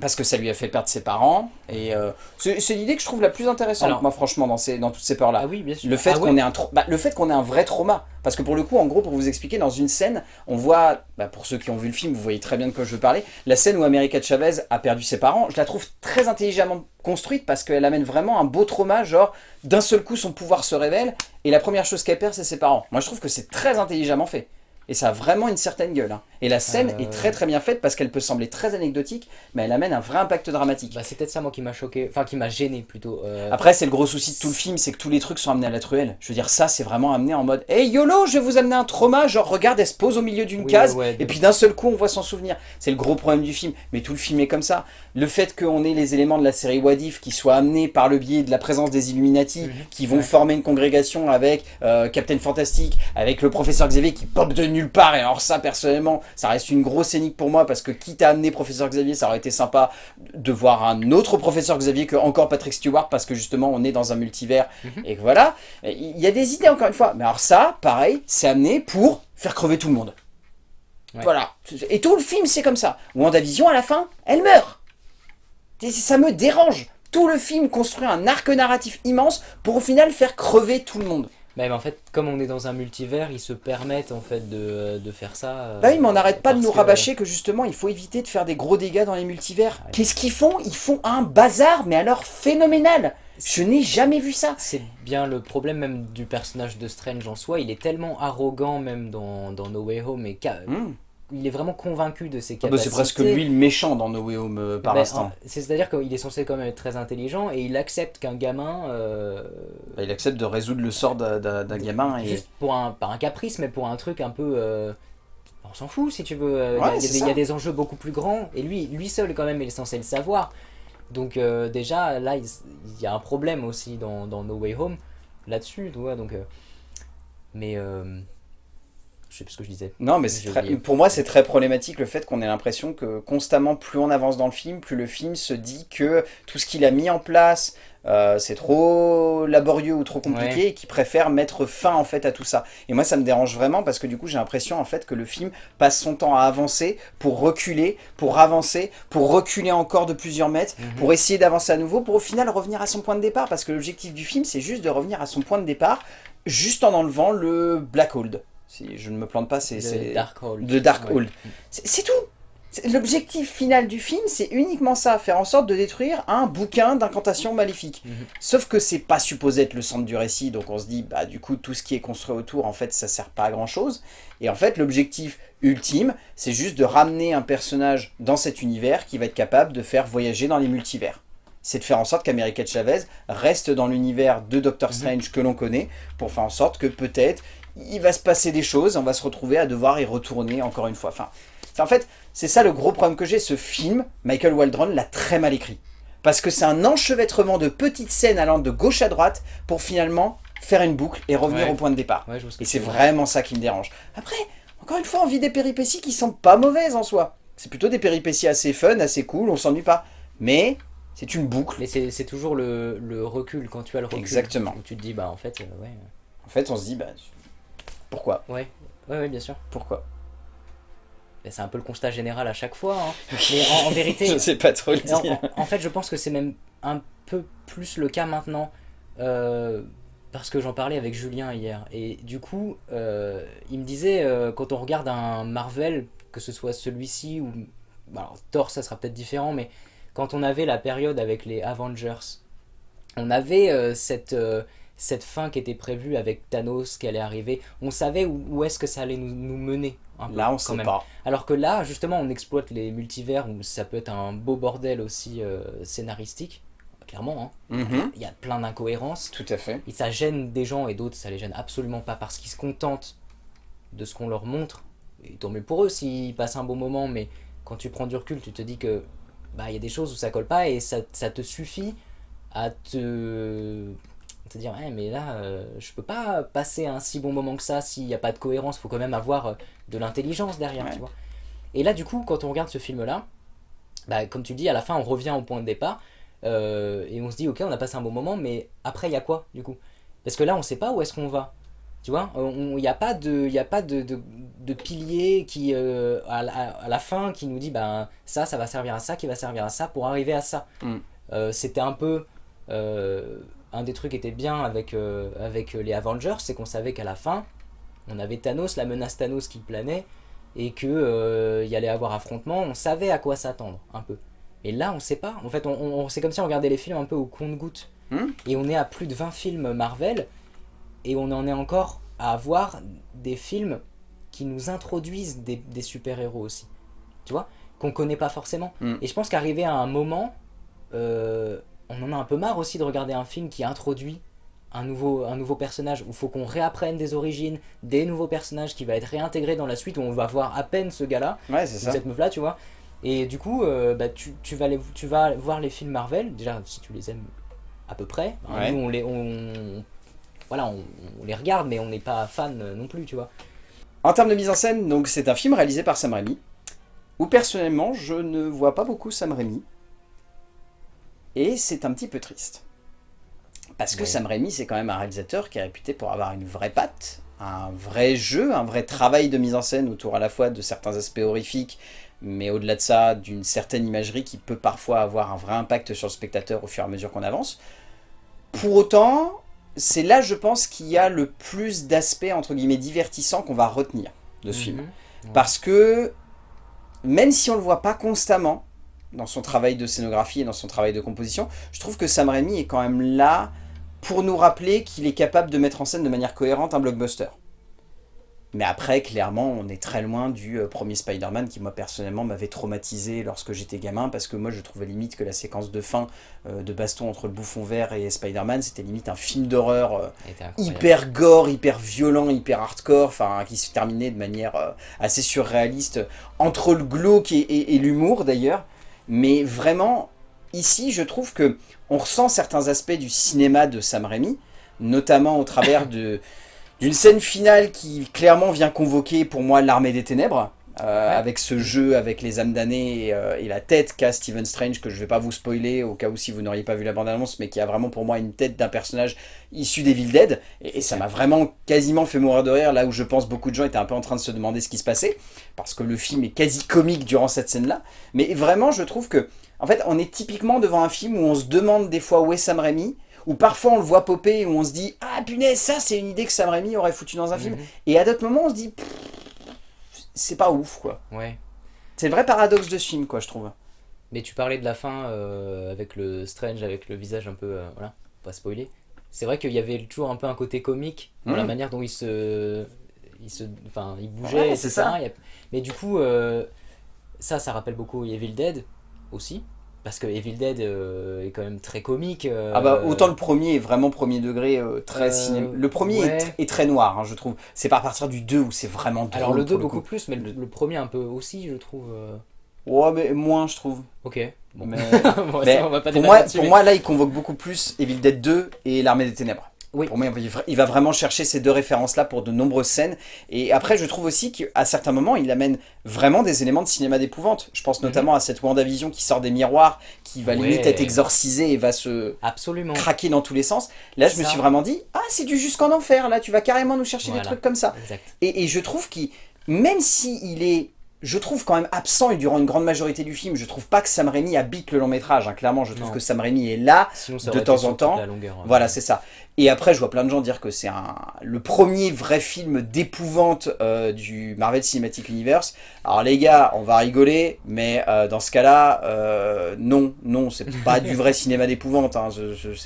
Parce que ça lui a fait perdre ses parents. Et euh, c'est l'idée que je trouve la plus intéressante, moi, franchement, dans, ces, dans toutes ces peurs-là. Ah oui, bien sûr. Le fait ah qu'on ait, un bah, le fait qu'on ait un vrai trauma. Parce que pour le coup, en gros, pour vous expliquer, dans une scène, on voit, bah, pour ceux qui ont vu le film, vous voyez très bien de quoi je veux parler, la scène où America Chavez a perdu ses parents, je la trouve très intelligemment construite parce qu'elle amène vraiment un beau trauma, genre, d'un seul coup, son pouvoir se révèle, et la première chose qu'elle perd, c'est ses parents. Moi, je trouve que c'est très intelligemment fait. Et ça a vraiment une certaine gueule. Hein. Et la scène est très très bien faite parce qu'elle peut sembler très anecdotique, mais elle amène un vrai impact dramatique. Bah, c'est peut-être ça moi qui m'a choqué, enfin qui m'a gêné plutôt. Euh. Après c'est le gros souci de tout le film, c'est que tous les trucs sont amenés à la truelle. Je veux dire ça c'est vraiment amené en mode Hey YOLO je vais vous amener un trauma, genre regarde elle se pose au milieu d'une case et puis d'un seul coup on voit son souvenir. C'est le gros problème du film, mais tout le film est comme ça. Le fait qu'on ait les éléments de la série Wadif qui soient amenés par le biais de la présence des Illuminati, mhm. qui vont former une congrégation avec euh, Captain Fantastic, avec le professeur Xavier qui pop de nulle part et alors ça personnellement ça reste une grosse pour moi parce que quitte à amener professeur Xavier, ça aurait été sympa de voir un autre professeur Xavier que encore Patrick Stewart parce que justement on est dans un multivers mhm. et que voilà. Il y a des idées encore une fois. Mais alors ça, pareil, c'est amené pour faire crever tout le monde. Voilà. Et tout le film c'est comme ça. WandaVision à la fin, elle meurt. ça me dérange. Tout le film construit un arc narratif immense pour au final faire crever tout le monde. Mais en fait, comme on est dans un multivers, ils se permettent en fait de, de faire ça. Euh, bah oui, mais on n'arrête pas de nous rabâcher que justement, il faut éviter de faire des gros dégâts dans les multivers. Qu'est-ce qu'ils font? Ils font un bazar, mais alors phénoménal. Je n'ai jamais vu ça. C'est bien le problème même du personnage de Strange en soi, il est tellement arrogant même dans, dans No Way Home et hmm il est vraiment convaincu de ses capacités. Ah bah, c'est presque lui le méchant dans No Way Home euh, par ben, l'instant. C'est-à-dire qu'il est censé quand même être très intelligent et il accepte qu'un gamin... Euh, bah, il accepte de résoudre le sort d'un gamin. Et... Juste pour un, pas un caprice, mais pour un truc un peu... Euh, on s'en fout si tu veux. il, y a, des enjeux beaucoup plus grands et lui, lui seul quand même il est censé le savoir. Donc déjà là il, y a un problème aussi dans, dans No Way Home là-dessus. Donc, mais je sais plus ce que je disais. Non, mais pour moi, c'est très problématique le fait qu'on ait l'impression que constamment, plus on avance dans le film, plus le film se dit que tout ce qu'il a mis en place, euh, c'est trop laborieux ou trop compliqué et qui préfère mettre fin en fait à tout ça. Et moi ça me dérange vraiment parce que du coup j'ai l'impression en fait que le film passe son temps à avancer pour reculer, pour avancer, pour reculer encore de plusieurs mètres, mhm. pour essayer d'avancer à nouveau, pour au final revenir à son point de départ parce que l'objectif du film c'est juste de revenir à son point de départ juste en enlevant le Black Hold. Si je ne me plante pas, c'est... Dark Hold. De Dark Hold. C'est tout L'objectif final du film, c'est uniquement ça, faire en sorte de détruire un bouquin d'incantation maléfique. Mhm. Sauf que c'est pas supposé être le centre du récit, donc on se dit, bah du coup, tout ce qui est construit autour, en fait, ça sert pas à grand chose. Et en fait, l'objectif ultime, c'est juste de ramener un personnage dans cet univers qui va être capable de faire voyager dans les multivers. C'est de faire en sorte qu'America Chavez reste dans l'univers de Doctor mhm. Strange que l'on connaît, pour faire en sorte que peut-être il va se passer des choses, on va se retrouver à devoir y retourner encore une fois. Enfin, en fait, c'est ça le gros problème que j'ai. Ce film, Michael Waldron l'a très mal écrit. Parce que c'est un enchevêtrement de petites scènes allant de gauche à droite pour finalement faire une boucle et revenir au point de départ. et c'est vraiment ça qui me dérange. Après, encore une fois, on vit des péripéties qui sont pas mauvaises en soi. C'est plutôt des péripéties assez fun, assez cool, on s'ennuie pas. Mais c'est une boucle. Mais c'est toujours le, recul, quand tu as le recul. Exactement. tu te dis, bah en fait, euh, ouais. En fait, on se dit, bah pourquoi? Ouais, ouais, ouais bien sûr. Pourquoi? C'est un peu le constat général à chaque fois. Hein. Mais en, vérité... je sais pas trop le dire. En, fait, je pense que c'est même un peu plus le cas maintenant. Euh, parce que j'en parlais avec Julien hier. Et du coup, euh, il me disait, euh, quand on regarde un Marvel, que ce soit celui-ci ou... Alors, Thor, ça sera peut-être différent, mais quand on avait la période avec les Avengers, on avait cette cette fin qui était prévue avec Thanos qui allait arriver, on savait où, est-ce que ça allait nous, mener. là, on sait pas. Alors que là, justement, on exploite les multivers où ça peut être un beau bordel aussi euh, scénaristique. Clairement, hein. mhm. il y a plein d'incohérences. Tout à fait. Et ça gêne des gens et d'autres, ça les gêne absolument pas parce qu'ils se contentent de ce qu'on leur montre. Et tant mieux pour eux s'ils passent un bon moment, mais quand tu prends du recul, tu te dis que bah il y a des choses où ça colle pas et ça, ça te suffit à te te dire mais là euh, je peux pas passer un si bon moment que ça s'il n'y a pas de cohérence. Faut quand même avoir euh, de l'intelligence derrière tu vois. Et là du coup quand on regarde ce film là bah, comme tu dis à la fin on revient au point de départ euh, et on se dit ok on a passé un bon moment mais après il y a quoi du coup? Parce que là on sait pas où est-ce qu'on va. Tu vois il n'y a pas de il a pas de, de, pilier qui à, la, fin qui nous dit bah ça ça va servir à ça qui va servir à ça pour arriver à ça. Mm. c'était un peu un des trucs qui était bien avec, euh, avec les Avengers, c'est qu'on savait qu'à la fin, on avait Thanos, la menace Thanos qui planait, et qu'il euh, y allait avoir affrontement, on savait à quoi s'attendre, un peu. Et là, on sait pas. En fait, on, c'est comme si on regardait les films un peu au compte-goutte. Hmm. Et on est à plus de 20 films Marvel, et on en est encore à avoir des films qui nous introduisent des, super-héros aussi. Tu vois? Qu'on connaît pas forcément. Hmm. Et je pense qu'arriver à un moment... Euh, on en a un peu marre aussi de regarder un film qui introduit un nouveau, un nouveau personnage, où il faut qu'on réapprenne des origines, des nouveaux personnages qui va être réintégré dans la suite, où on va voir à peine ce gars-là, ouais, cette meuf-là, tu vois. Et du coup, euh, bah, tu, vas tu vas voir les films Marvel, déjà si tu les aimes à peu près, hein, nous on les, on, voilà, on, les regarde, mais on n'est pas fan non plus, tu vois. En termes de mise en scène, donc c'est un film réalisé par Sam Raimi, où personnellement je ne vois pas beaucoup Sam Raimi. Et c'est un petit peu triste. Parce que Sam Raimi, c'est quand même un réalisateur qui est réputé pour avoir une vraie patte, un vrai jeu, un vrai travail de mise en scène autour à la fois de certains aspects horrifiques, mais au-delà de ça, d'une certaine imagerie qui peut parfois avoir un vrai impact sur le spectateur au fur et à mesure qu'on avance. Pour autant, c'est là, je pense, qu'il y a le plus d'aspects, entre guillemets, divertissants qu'on va retenir de ce film. Mhm. Parce que, même si on ne le voit pas constamment, dans son travail de scénographie et dans son travail de composition, je trouve que Sam Raimi est quand même là pour nous rappeler qu'il est capable de mettre en scène de manière cohérente un blockbuster. Mais après, clairement, on est très loin du euh, premier Spider-Man qui, moi, personnellement, m'avait traumatisé lorsque j'étais gamin, parce que moi, je trouvais limite que la séquence de fin euh, de baston entre le bouffon vert et Spider-Man, c'était limite un film d'horreur euh, hyper gore, hyper violent, hyper hardcore, enfin, qui se terminait de manière assez surréaliste, entre le glauque et l'humour, d'ailleurs. Mais vraiment, ici, je trouve que on ressent certains aspects du cinéma de Sam Raimi, notamment au travers d'une scène finale qui clairement vient convoquer pour moi l'armée des ténèbres, avec ce jeu, avec les âmes damnées et, la tête qu'a Stephen Strange, que je vais pas vous spoiler au cas où si vous n'auriez pas vu la bande-annonce, mais qui a vraiment pour moi une tête d'un personnage issu d'Evil Dead, et, et ça m'a vraiment quasiment fait mourir de rire, là où je pense beaucoup de gens étaient un peu en train de se demander ce qui se passait, parce que le film est quasi comique durant cette scène-là, mais vraiment je trouve que, en fait, on est typiquement devant un film où on se demande des fois où est Sam Raimi, où parfois on le voit popper où on se dit « Ah punaise, ça c'est une idée que Sam Raimi aurait foutu dans un film. Mhm. Et à d'autres moments on se dit « C'est pas ouf quoi. Ouais. C'est le vrai paradoxe de ce film quoi je trouve. Mais tu parlais de la fin euh, avec le Strange, avec le visage un peu... Euh, voilà, pas spoiler. C'est vrai qu'il y avait toujours un peu un côté comique dans la mhm. manière dont il se... Il, se, enfin, il bougeait, c'est ça. Mais du coup, euh, ça, ça rappelle beaucoup Evil Dead aussi parce que Evil Dead euh, est quand même très comique. Euh, ah bah autant le premier est vraiment premier degré, euh, très cinéma. Le premier est, très noir, hein, je trouve. C'est pas à partir du 2 où c'est vraiment drôle. Alors le 2 beaucoup plus, mais le, premier un peu aussi, je trouve. Ouais, mais moins, je trouve. Ok. Bon. Mais, pour, moi, pour moi, là, il convoque beaucoup plus Evil Dead 2 et l'Armée des Ténèbres. Oui. Pour moi, il va vraiment chercher ces deux références-là pour de nombreuses scènes. Et après, je trouve aussi qu'à certains moments, il amène vraiment des éléments de cinéma d'épouvante. Je pense mhm. notamment à cette WandaVision qui sort des miroirs, qui va limite être exorcisée et va se Absolument. craquer dans tous les sens. Là, je me suis vraiment dit, ah, c'est du jusqu'en enfer, là, tu vas carrément nous chercher des trucs comme ça. Et, et, je trouve qu'il, même s'il est je trouve quand même absent et durant une grande majorité du film, je trouve pas que Sam Raimi habite le long métrage. Hein. Clairement, je trouve que Sam Raimi est là de temps en temps. voilà, c'est ça. Et après, je vois plein de gens dire que c'est le premier vrai film d'épouvante euh, du Marvel Cinematic Universe. Alors les gars, on va rigoler, mais euh, dans ce cas-là, euh, non, non, c'est pas du vrai cinéma d'épouvante. Hein.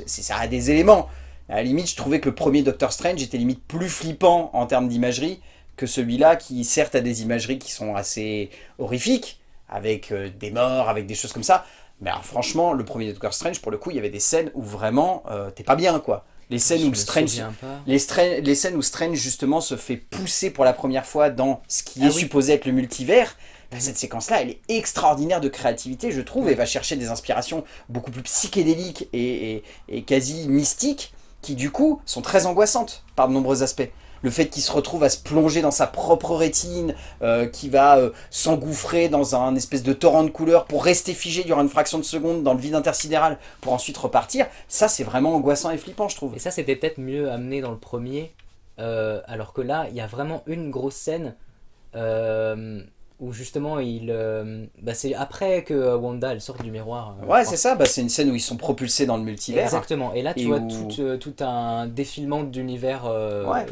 Ça a des éléments. À la limite, je trouvais que le premier Doctor Strange était limite plus flippant en termes d'imagerie que celui-là qui certes a des imageries qui sont assez horrifiques, avec euh, des morts, avec des choses comme ça. Mais franchement, le premier Doctor Strange, pour le coup, il y avait des scènes où vraiment, euh, t'es pas bien, quoi. Les scènes, où Strange, les, les, scènes où Strange, justement, se fait pousser pour la première fois dans ce qui ah est supposé être le multivers, bah, cette séquence-là, elle est extraordinaire de créativité, je trouve, et va chercher des inspirations beaucoup plus psychédéliques et, et quasi mystiques, qui, du coup, sont très angoissantes par de nombreux aspects le fait qu'il se retrouve à se plonger dans sa propre rétine, euh, qui va euh, s'engouffrer dans un espèce de torrent de couleurs pour rester figé durant une fraction de seconde dans le vide intersidéral pour ensuite repartir, ça c'est vraiment angoissant et flippant je trouve. Et ça c'était peut-être mieux amené dans le premier, euh, alors que là il y a vraiment une grosse scène où justement il euh, bah c'est après que Wanda elle sort du miroir euh, ouais c'est ça bah c'est une scène où ils sont propulsés dans le multivers. Exactement. Et là tu vois tout, euh, tout, un défilement d'univers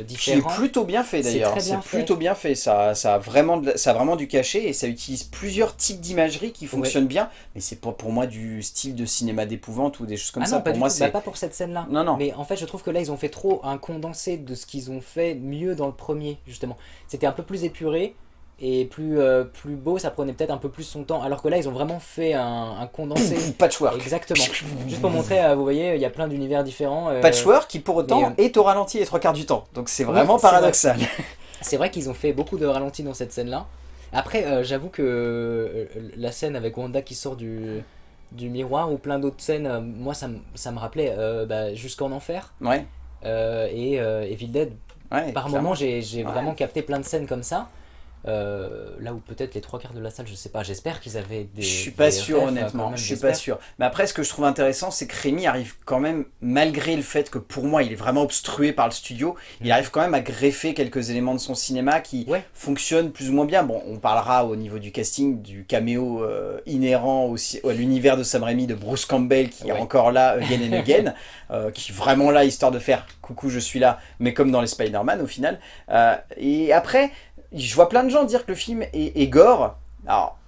différent. c'est plutôt bien fait d'ailleurs. c'est plutôt bien fait. Ça, ça, a vraiment ça a vraiment du cachet et ça utilise plusieurs types d'imagerie qui fonctionnent bien mais c'est pas pour moi du style de cinéma d'épouvante ou des choses comme ah ça. pour moi c'est bah, pas pour cette scène là non non. Mais en fait je trouve que là ils ont fait trop un condensé de ce qu'ils ont fait mieux dans le premier justement. C'était un peu plus épuré et plus, euh, plus beau, ça prenait peut-être un peu plus son temps. Alors que là, ils ont vraiment fait un, condensé. Patchwork. Exactement. Juste pour montrer, euh, vous voyez, il y a plein d'univers différents. Euh, Patchwork qui pour autant est au ralenti les trois quarts du temps. Donc c'est vraiment paradoxal. C'est vrai, qu'ils ont fait beaucoup de ralenti dans cette scène-là. Après, j'avoue que la scène avec Wanda qui sort du, du miroir ou plein d'autres scènes, moi ça, ça, me rappelait bah, Jusqu'en Enfer. Ouais. et Evil Dead. Par moment, j'ai vraiment capté plein de scènes comme ça. Euh, là où peut-être les trois quarts de la salle, je sais pas, j'espère qu'ils avaient des. Je suis pas sûr honnêtement, je suis pas sûr. Mais après, ce que je trouve intéressant, c'est que Rémi arrive quand même, malgré le fait que pour moi il est vraiment obstrué par le studio, il mm. arrive quand même à greffer quelques éléments de son cinéma qui fonctionnent plus ou moins bien. Bon, on parlera au niveau du casting du caméo euh, inhérent aussi à l'univers de Sam Raimi de Bruce Campbell qui est encore là again and again, euh, qui est vraiment là histoire de faire coucou je suis là, mais comme dans les Spider-Man au final. et après, je vois plein de gens dire que le film est, gore. Alors,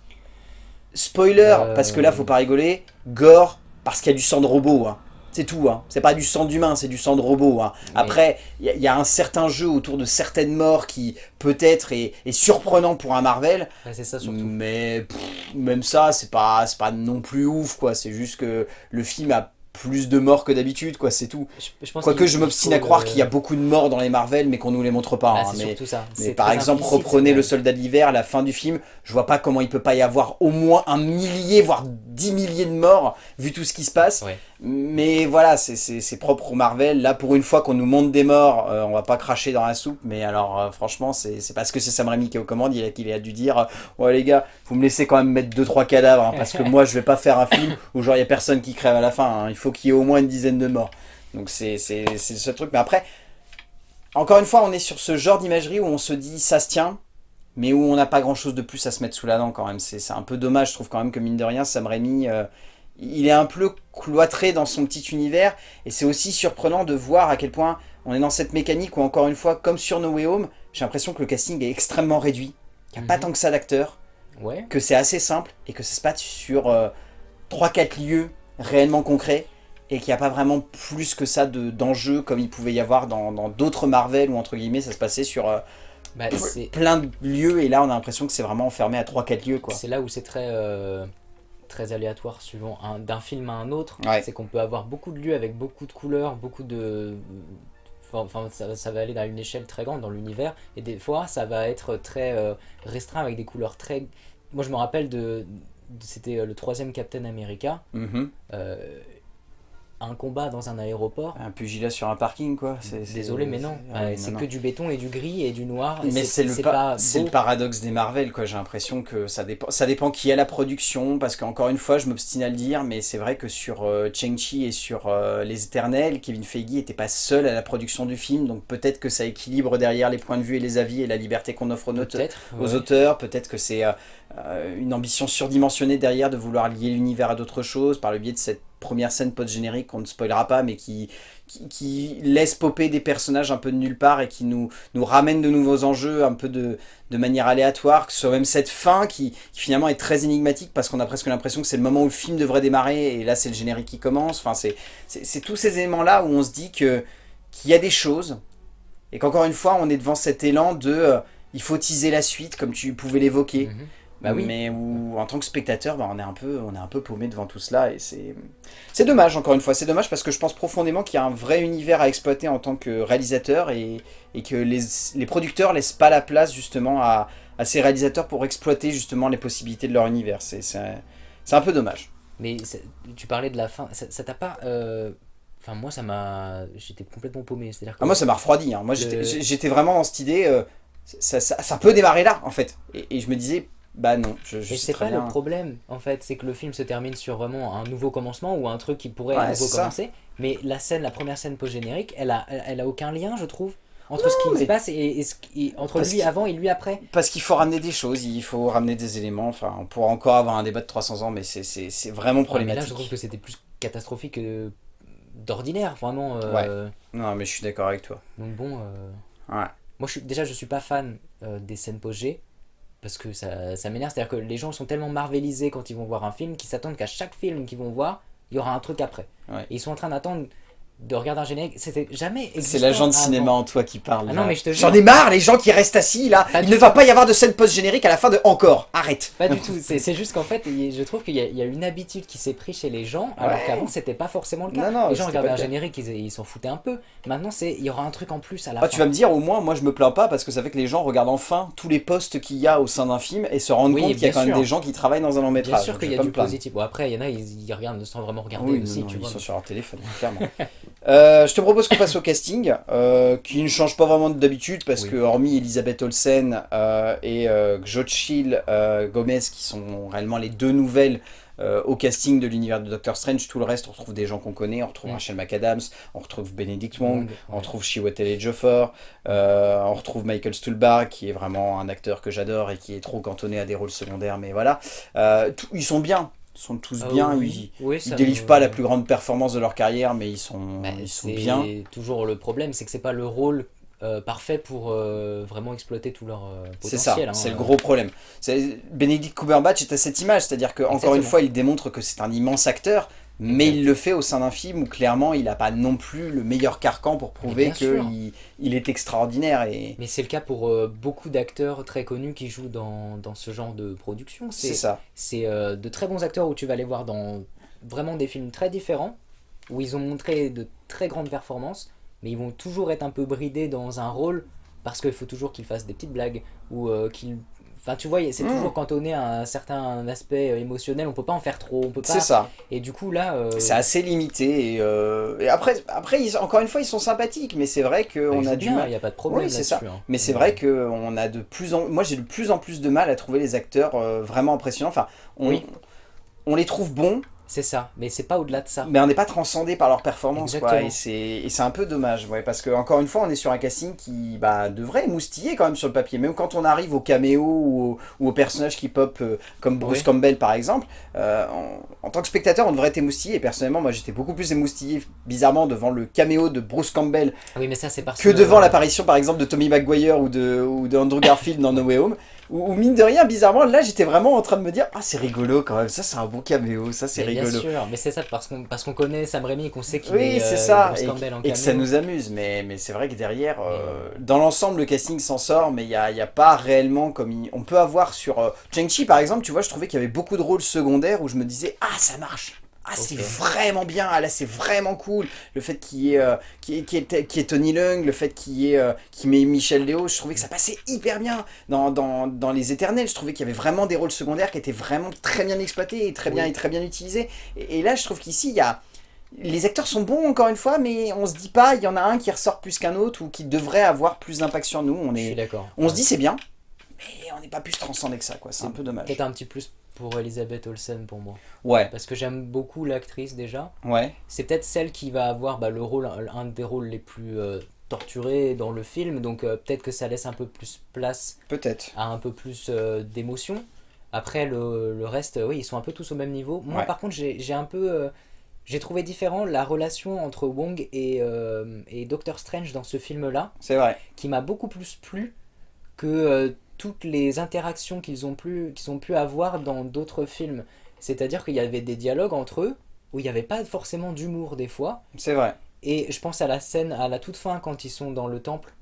spoiler, euh, parce que là, faut pas rigoler. Gore, parce qu'il y a du sang de robot. Hein. C'est tout. Hein. C'est pas du sang d'humain, c'est du sang de robot. Hein. Après, il y, a un certain jeu autour de certaines morts qui, peut-être, est, surprenant pour un Marvel. c'est ça surtout. Mais même ça, c'est pas, pas non plus ouf. quoi. C'est juste que le film a plus de morts que d'habitude, quoi, c'est tout. Quoique je m'obstine à croire qu'il y a beaucoup de morts dans les Marvel, mais qu'on nous les montre pas. Bah, hein, mais, ça. mais par exemple, reprenez Le Soldat de l'Hiver, à la fin du film, je vois pas comment il peut pas y avoir au moins un millier, voire dix milliers de morts, vu tout ce qui se passe. Mais voilà, c'est propre au Marvel. Là, pour une fois qu'on nous montre des morts, euh, on va pas cracher dans la soupe. Mais alors, euh, franchement, c'est parce que c'est Sam Raimi qui est aux commandes, il a, qu'il a dû dire Ouais, les gars, vous me laissez quand même mettre 2-3 cadavres, hein, parce que moi, je vais pas faire un film où genre, il y a personne qui crève à la fin. Hein. Il faut qu'il y ait au moins une dizaine de morts. Donc, c'est ce truc. Mais après, encore une fois, on est sur ce genre d'imagerie où on se dit Ça se tient mais où on n'a pas grand chose de plus à se mettre sous la dent quand même. C'est un peu dommage, je trouve quand même que mine de rien, Sam Raimi, euh, il est un peu cloîtré dans son petit univers, et c'est aussi surprenant de voir à quel point on est dans cette mécanique où encore une fois, comme sur No Way Home, j'ai l'impression que le casting est extrêmement réduit, qu'il n'y a pas mhm. tant que ça d'acteurs, que c'est assez simple, et que ça se passe sur 3-4 euh, lieux réellement concrets, et qu'il n'y a pas vraiment plus que ça d'enjeux comme il pouvait y avoir dans d'autres Marvel, où entre guillemets ça se passait sur... Euh, bah, plein de lieux et là on a l'impression que c'est vraiment enfermé à 3-4 lieux quoi. C'est là où c'est très euh, très aléatoire suivant d'un film à un autre. C'est qu'on peut avoir beaucoup de lieux avec beaucoup de couleurs, beaucoup de... Enfin, ça, va aller dans une échelle très grande dans l'univers. Et des fois, ça va être très euh, restreint avec des couleurs très... Moi, je me rappelle de... C'était euh, le troisième Captain America. Mm-hmm un combat dans un aéroport. Un pugilat sur un parking, quoi. Désolé, mais non. c'est que du béton et du gris et du noir. Mais c'est le, le paradoxe des Marvel, quoi. J'ai l'impression que ça dépend, ça dépend qui a la production, parce qu'encore une fois, je m'obstine à le dire, mais c'est vrai que sur euh, Cheng-Chi et sur euh, Les Éternels, Kevin Feige n'était pas seul à la production du film, donc peut-être que ça équilibre derrière les points de vue et les avis et la liberté qu'on offre aux, auteurs, aux auteurs. Peut-être que c'est euh, une ambition surdimensionnée derrière de vouloir lier l'univers à d'autres choses par le biais de cette première scène post-générique qu'on ne spoilera pas, mais qui, qui, laisse popper des personnages un peu de nulle part et qui nous, nous ramène de nouveaux enjeux un peu de, de manière aléatoire, que ce soit même cette fin qui, finalement est très énigmatique parce qu'on a presque l'impression que c'est le moment où le film devrait démarrer et là c'est le générique qui commence. Enfin, c'est tous ces éléments-là où on se dit qu'il y a des choses et qu'encore une fois on est devant cet élan de euh, il faut teaser la suite comme tu pouvais l'évoquer. Mm-hmm. Bah oui. Mais où, en tant que spectateur, bah, on, est un peu, on est un peu paumé devant tout cela. Et c'est dommage, encore une fois. C'est dommage parce que je pense profondément qu'il y a un vrai univers à exploiter en tant que réalisateur et, et que les, les, producteurs laissent pas la place justement à, à, ces réalisateurs pour exploiter justement les possibilités de leur univers. C'est un peu dommage. Mais tu parlais de la fin. Ça t'a pas... Euh, enfin, moi, ça m'a... J'étais complètement paumé. Que ah, moi, ça m'a refroidi. Hein. Moi, j'étais vraiment dans cette idée... Euh, ça, ça, ça, peut démarrer là, en fait. Et, et je me disais, bah non, je, je sais pas le problème, en fait, c'est que le film se termine sur vraiment un nouveau commencement ou un truc qui pourrait à nouveau commencer. Mais la scène, la première scène post-générique, elle a, elle, a aucun lien, je trouve, entre ce qui se passe et, ce qui, entre lui avant et lui après. Parce qu'il faut ramener des choses, il faut ramener des éléments. Enfin, on pourra encore avoir un débat de 300 ans, mais c'est vraiment problématique. mais là, je trouve que c'était plus catastrophique que d'ordinaire, vraiment. Euh, ouais. Non, mais je suis d'accord avec toi. Donc bon. Euh, ouais. Moi, je suis, déjà, je suis pas fan euh, des scènes post-G parce que ça, ça m'énerve. C'est-à-dire que les gens sont tellement marvelisés quand ils vont voir un film qu'ils s'attendent qu'à chaque film qu'ils vont voir, il y aura un truc après. Et ils sont en train d'attendre de regarder un générique, c'était jamais C'est l'agent de cinéma en toi qui parle. Ah non, mais je te J'en ai marre, les gens qui restent assis là. il ne va pas y avoir de scène post-générique à la fin de Encore. Arrête. Pas du tout. C'est juste qu'en fait, je trouve qu'il y, a une habitude qui s'est prise chez les gens, alors qu'avant c'était pas forcément le cas. Non, non, les gens regardaient un générique, ils s'en foutaient un peu. Maintenant, c'est il y aura un truc en plus à la ah, Tu vas me dire, au moins, moi je me plains pas parce que ça fait que les gens regardent enfin tous les postes qu'il y a au sein d'un film et se rendent compte qu'il y a quand même des gens qui travaillent dans un long métrage. Bien sûr qu'il y a du positif. Après, il y en a, ils, regardent sans vraiment regarder aussi. Ils sont sur leur téléphone, clairement. Euh, je te propose qu'on passe au casting, euh, qui ne change pas vraiment d'habitude, parce que hormis Elisabeth Olsen euh, et euh, Gomez, qui sont réellement les deux nouvelles au casting de l'univers de Doctor Strange, tout le reste, on retrouve des gens qu'on connaît, on retrouve Rachel McAdams, on retrouve Benedict Wong, on retrouve Chiwetel Ejiofor, on retrouve Michael Stuhlbarg, qui est vraiment un acteur que j'adore et qui est trop cantonné à des rôles secondaires, mais voilà. ils sont bien, sont tous ah bien. ils, ne délivrent pas la plus grande performance de leur carrière, mais ils sont, bah, ils sont bien. toujours le problème, c'est que c'est pas le rôle euh, parfait pour euh, vraiment exploiter tout leur euh, potentiel. C'est ça, hein. c'est le gros problème. Benedict Cumberbatch est à cette image, c'est-à-dire qu'encore une fois, il démontre que c'est un immense acteur, mais il le fait au sein d'un film où clairement il n'a pas non plus le meilleur carcan pour prouver qu'il il est extraordinaire. Et... Mais c'est le cas pour euh, beaucoup d'acteurs très connus qui jouent dans, dans ce genre de production. C'est ça. C'est euh, de très bons acteurs où tu vas les voir dans vraiment des films très différents. où ils ont montré de très grandes performances, mais ils vont toujours être un peu bridés dans un rôle parce qu'il faut toujours qu'ils fassent des petites blagues ou euh, qu'ils Enfin, tu vois, c'est hmm. toujours cantonné à un certain aspect euh, émotionnel, on peut pas en faire trop, on peut pas... C'est ça. Et du coup, là... Euh, c'est assez limité, et, et après, après encore une fois, ils sont sympathiques, mais c'est vrai qu'on a du mal... Il n'y a pas de problème oui, c'est ça. Hein. Mais c'est vrai qu'on a de plus en... Moi, j'ai de plus en plus de mal à trouver les acteurs vraiment impressionnants. Enfin, on, on les trouve bons, c'est ça, mais c'est pas au-delà de ça. Mais on n'est pas transcendé par leur performance, quoi, et c'est un peu dommage, ouais, parce que encore une fois, on est sur un casting qui bah, devrait moustiller quand même sur le papier, même quand on arrive au caméo ou, aux personnages qui pop, euh, comme Bruce Campbell par exemple, euh, en, tant que spectateur, on devrait être émoustillé, et personnellement, moi j'étais beaucoup plus émoustillé, bizarrement, devant le caméo de Bruce Campbell ah oui, mais ça, parce que, devant l'apparition, par exemple, de Tommy McGuire ou de, ou de Andrew Garfield dans No Way Home. Ou, mine de rien, bizarrement, là j'étais vraiment en train de me dire Ah c'est rigolo quand même, ça c'est un bon caméo, ça c'est rigolo. Bien sûr, mais c'est ça parce qu'on connaît Sam Raimi et qu'on sait qu'il oui, est, c'est ça. et, et que ça nous amuse, mais, mais c'est vrai que derrière, euh, dans l'ensemble le casting s'en sort, mais il n'y a, y a, pas réellement comme on peut avoir sur euh, Cheng-Chi par exemple, tu vois, je trouvais qu'il y avait beaucoup de rôles secondaires où je me disais Ah ça marche ah, c'est vraiment bien, ah, là c'est vraiment cool. Le fait qu'il y, ait, euh, qui est, Tony Leung, le fait qu'il y ait, euh, met Michel Léo, je trouvais que ça passait hyper bien. Dans, dans, Les Éternels, je trouvais qu'il y avait vraiment des rôles secondaires qui étaient vraiment très bien exploités et très bien, et très bien utilisés. Et, là, je trouve qu'ici, il y a... Les acteurs sont bons encore une fois, mais on se dit pas, il y en a un qui ressort plus qu'un autre ou qui devrait avoir plus d'impact sur nous. On est, d'accord. On se dit c'est bien, mais on n'est pas plus transcendé que ça, quoi. C'est un peu dommage. Peut-être un petit plus pour Elisabeth Olsen pour moi. Ouais. Parce que j'aime beaucoup l'actrice déjà. Ouais. C'est peut-être celle qui va avoir bah, le rôle, un des rôles les plus euh, torturés dans le film, donc euh, peut-être que ça laisse un peu plus place peut-être à un peu plus euh, d'émotion. Après le, le, reste, oui, ils sont un peu tous au même niveau. Moi par contre, j'ai un peu... j'ai trouvé différent la relation entre Wong et, et Doctor Strange dans ce film-là. C'est vrai. Qui m'a beaucoup plus plu que toutes les interactions qu'ils ont, pu, ont pu avoir dans d'autres films. C'est-à-dire qu'il y avait des dialogues entre eux où il n'y avait pas forcément d'humour des fois. C'est vrai. Et je pense à la scène à la toute fin quand ils sont dans le temple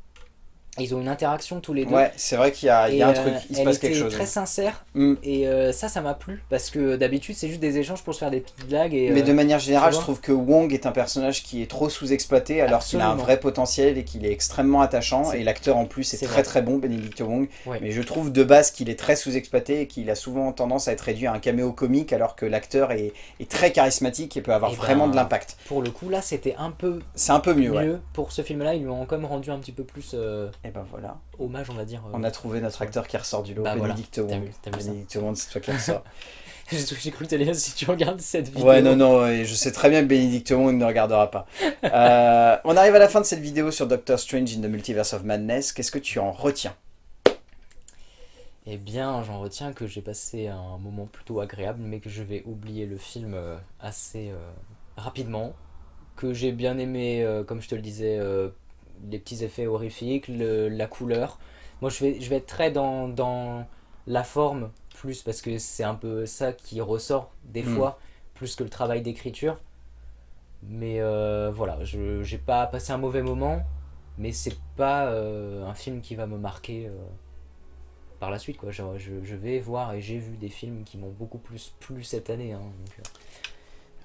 ils ont une interaction tous les deux. Ouais, c'est vrai qu'il y a, il y a un truc, il se passe quelque chose. très sincère. Mm. Et euh, ça, ça m'a plu. Parce que d'habitude, c'est juste des échanges pour se faire des petites blagues. Et, Mais de euh, manière générale, je trouve que Wong est un personnage qui est trop sous-exploité alors qu'il a un vrai potentiel et qu'il est extrêmement attachant. Et l'acteur en plus est, très très bon, Benedict Wong. Mais je trouve de base qu'il est très sous-exploité et qu'il a souvent tendance à être réduit à un caméo comique alors que l'acteur est, est, très charismatique et peut avoir vraiment ben, de l'impact. Pour le coup, là, c'était un peu. C'est un peu mieux. mieux. Pour ce film-là, ils lui ont quand même rendu un petit peu plus. Euh, et ben voilà hommage, on va dire. On a trouvé notre acteur qui ressort du lot, bah, Bénédicte voilà. Wong. Bénédicte Wong, c'est toi qui ressort. J'ai cru que dire si tu regardes cette vidéo. Ouais, non, non, je sais très bien que Bénédicte Wong ne regardera pas. euh, on arrive à la fin de cette vidéo sur Doctor Strange in the Multiverse of Madness. Qu'est-ce que tu en retiens? Eh bien, j'en retiens que j'ai passé un moment plutôt agréable, mais que je vais oublier le film euh, assez euh, rapidement. Que j'ai bien aimé, euh, comme je te le disais, les petits effets horrifiques, la couleur. Moi, je vais, je vais être très dans, dans la forme, plus parce que c'est un peu ça qui ressort des hmm. fois, plus que le travail d'écriture. Mais euh, voilà, je j'ai pas passé un mauvais moment, mais c'est pas euh, un film qui va me marquer euh, par la suite. Quoi. Je, je, vais voir et j'ai vu des films qui m'ont beaucoup plus plu cette année. Hein,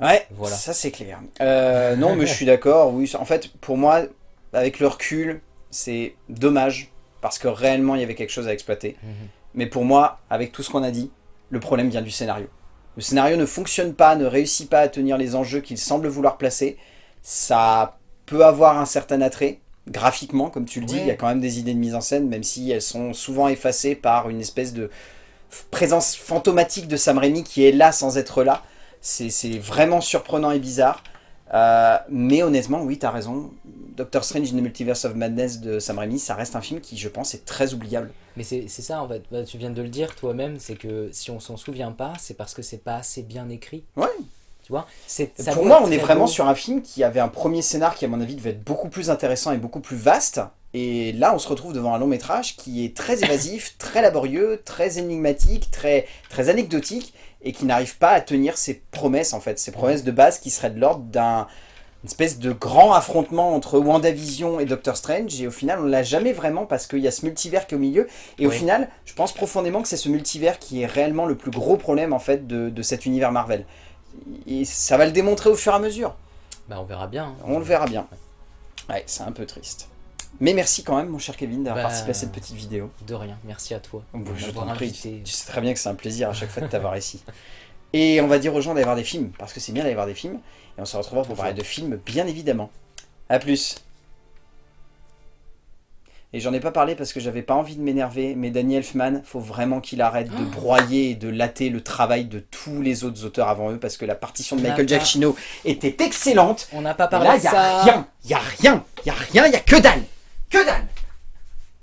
ouais, voilà. ça c'est clair. non, mais je suis d'accord. Oui, en fait, pour moi, avec le recul, c'est dommage, parce que réellement, il y avait quelque chose à exploiter. Mhm. Mais pour moi, avec tout ce qu'on a dit, le problème vient du scénario. Le scénario ne fonctionne pas, ne réussit pas à tenir les enjeux qu'il semble vouloir placer. Ça peut avoir un certain attrait, graphiquement, comme tu le dis, il y a quand même des idées de mise en scène, même si elles sont souvent effacées par une espèce de présence fantomatique de Sam Raimi qui est là sans être là. C'est vraiment surprenant et bizarre. Euh, mais honnêtement, oui, t'as raison. Doctor Strange in the Multiverse of Madness de Sam Raimi, ça reste un film qui, je pense, est très oubliable. Mais c'est ça, en fait. Bah, tu viens de le dire toi-même, c'est que si on s'en souvient pas, c'est parce que c'est pas assez bien écrit. Ouais. Tu vois? Pour moi, on est vraiment sur un film qui avait un premier scénar qui, à mon avis, devait être beaucoup plus intéressant et beaucoup plus vaste. Et là, on se retrouve devant un long métrage qui est très évasif, très laborieux, très énigmatique, très, très anecdotique et qui n'arrive pas à tenir ses promesses en fait, ses promesses de base qui seraient de l'ordre d'un espèce de grand affrontement entre WandaVision et Doctor Strange et au final on l'a jamais vraiment parce qu'il y a ce multivers qui est au milieu et au final je pense profondément que c'est ce multivers qui est réellement le plus gros problème en fait de, de, cet univers Marvel et ça va le démontrer au fur et à mesure Bah on verra bien. Hein. On le verra bien. Ouais, c'est un peu triste. Mais merci quand même, mon cher Kevin, d'avoir bah, participé à cette petite vidéo. De rien, merci à toi. je t'en prie, tu sais très bien que c'est un plaisir à chaque fois de t'avoir ici. Et on va dire aux gens d'aller voir des films, parce que c'est bien d'aller voir des films. Et on se retrouvera pour parler de films, bien évidemment. A plus et j'en ai pas parlé parce que j'avais pas envie de m'énerver, mais Danny Elfman, faut vraiment qu'il arrête de oh. broyer et de latter le travail de tous les autres auteurs avant eux, parce que la partition de Michael Giacchino était excellente. On n'a pas parlé de ça. Là, y a rien, y a rien, y a rien, y a que dalle, que dalle.